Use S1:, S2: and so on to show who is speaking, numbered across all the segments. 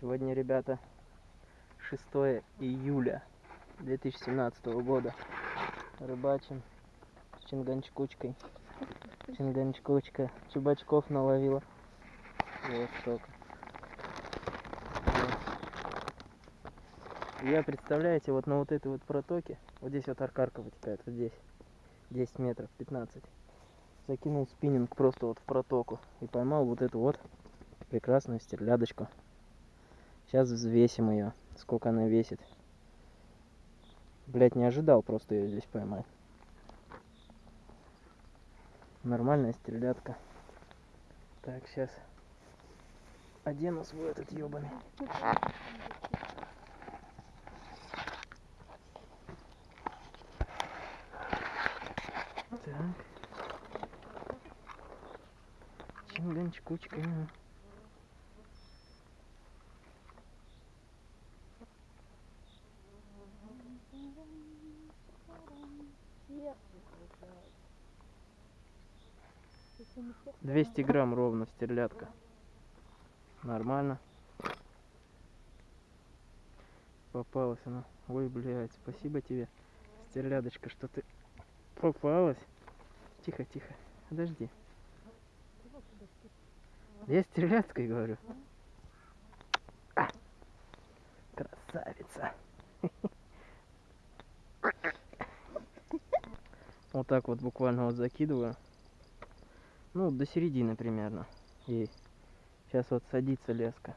S1: Сегодня, ребята, 6 июля 2017 года. Рыбачим с чинганчкучкой. Чинганчкучка. Чубачков наловила. Вот столько. Я, представляете, вот на вот этой вот протоке, вот здесь вот аркарка вытекает, вот здесь, 10 метров, 15. Закинул спиннинг просто вот в протоку и поймал вот эту вот прекрасную стерлядочку. Сейчас взвесим ее, сколько она весит. Блять, не ожидал просто ее здесь поймать. Нормальная стрелятка. Так, сейчас одену а свой этот ебаный. Так. Чинганчикучка. 200 грамм ровно стерлядка. Нормально. Попалась она. Ой, блядь, спасибо тебе, стерлядочка, что ты попалась. Тихо, тихо, подожди. Я стерлядкой говорю. А! Красавица. Вот так вот буквально вот закидываю. Ну, до середины примерно. И сейчас вот садится леска.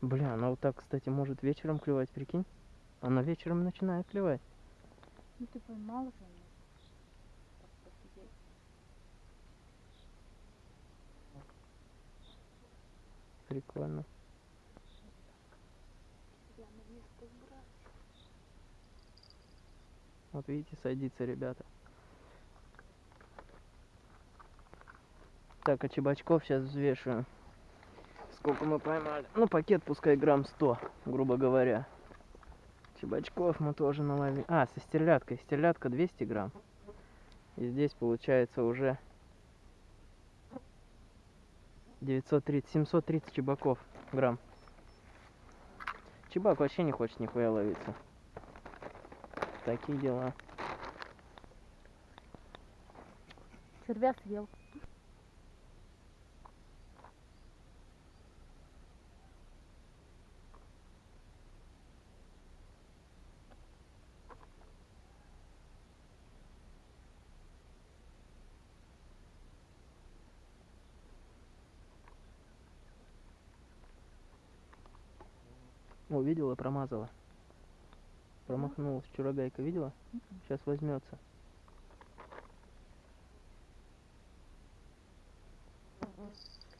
S1: Бля, она вот так, кстати, может вечером клевать, прикинь? Она вечером начинает клевать.
S2: Ну ты поймал же.
S1: Прикольно. Вот видите, садится, ребята. Так, а чебачков сейчас взвешиваю. Сколько мы поймали? Ну, пакет пускай грамм 100, грубо говоря. Чебачков мы тоже наловили. А, со стерляткой. Стерлядка 200 грамм. И здесь получается уже 930, 730 чебаков грамм. Чебак вообще не хочет нихуя ловиться. Такие дела.
S2: Червя съел.
S1: О, видела, промазала. Промахнулась вчера гайка, видела? Сейчас возьмется.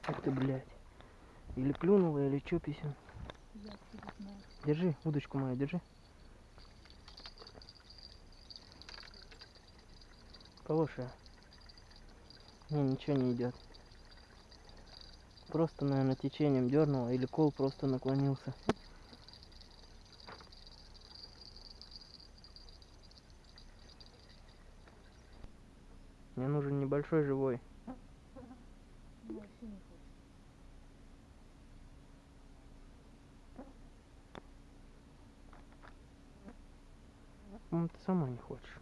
S1: Ах ты, блядь. Или клюнула, или чё, писем. Держи, удочку мою, держи. Хорошая. Не, ничего не идет. Просто, наверное, течением дернула, или кол просто наклонился. Небольшой живой.
S2: Хочет.
S1: Ну, ты сама не хочешь.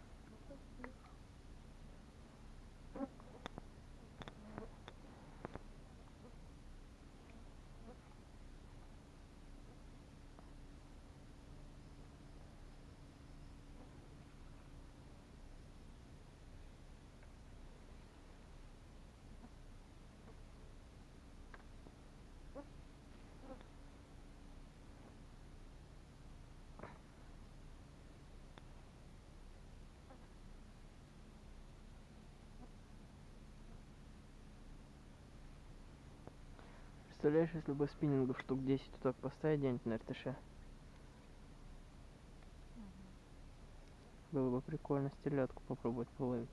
S1: Представляешь, если бы спиннингов штук 10 вот так поставить где-нибудь на РТШ? Было бы прикольно стерлядку попробовать половить.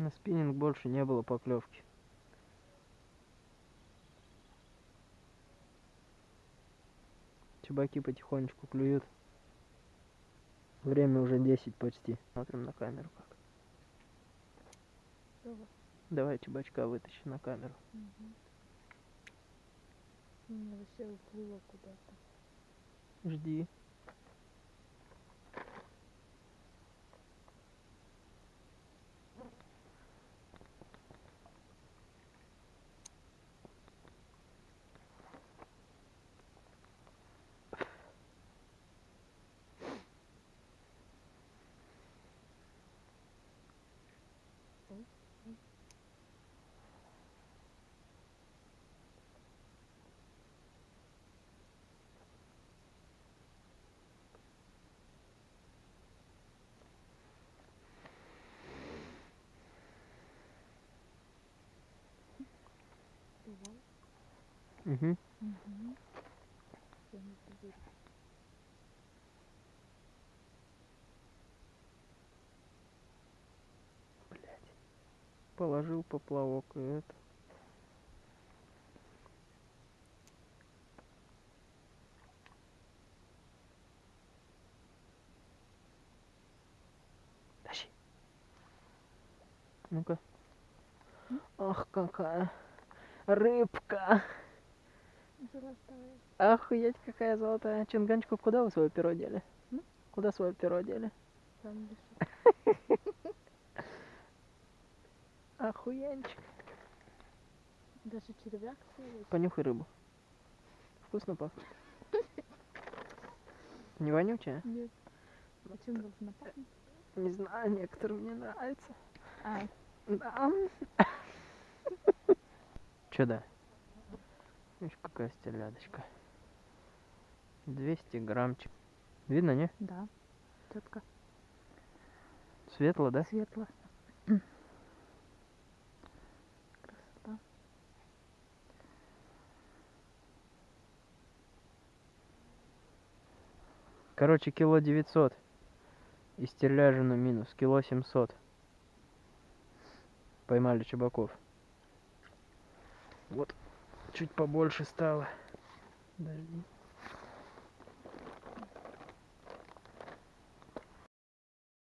S1: На спиннинг больше не было поклевки. Чебаки потихонечку клюют. Время уже 10 почти. Смотрим на камеру как.
S2: Давай.
S1: Давай чебачка вытащи на камеру.
S2: Мгм. У меня вообще уплыло куда-то.
S1: Жди.
S2: Давай.
S1: Угу.
S2: Угу. Я не поверю.
S1: Блять. Положил поплавок и это. Тащи. Ну-ка. Ах, какая рыбка.
S2: Золотая.
S1: Охуеть, какая золотая. Чинганчику, куда вы свое перо дели? Куда свое перо дели?
S2: Там лежит.
S1: Охуенчик.
S2: Даже червяк целый.
S1: Понюхай рыбу. Вкусно пахнет. Не вонючая?
S2: Нет. А чем должна пахнуть?
S1: Не знаю, некоторым не нравится.
S2: А,
S1: Да. Чё да? Видишь, какая стелядочка. 200 граммчик. Видно, не?
S2: да. Четко.
S1: Светло, да?
S2: Светло.
S1: Короче, кило 900. И стерляжину минус. Кило 700. Поймали чебаков. Вот. Чуть побольше стало. Подожди.